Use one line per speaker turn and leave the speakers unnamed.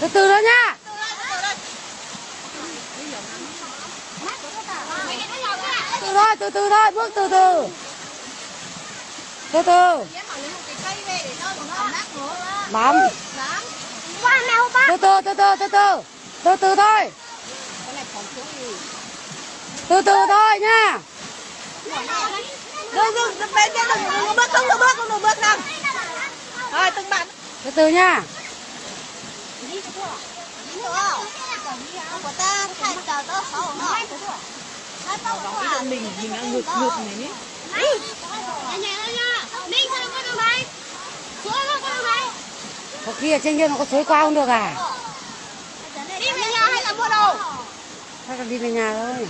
từ từ đó nha. Từ thôi, từ từ thôi, bước từ từ. Từ từ. Bấm từ từ từ từ từ từ. Từ từ thôi. Từ từ thôi nha.
Đừng đừng đừng bên kia đừng đừng bước
từ từ nha.
Mình mình đang ngược ngược này nhé
có
kia trên kia nó có suối qua không được à?
Đi về nhà hay là mua đồ?
Hay là đi về nhà thôi.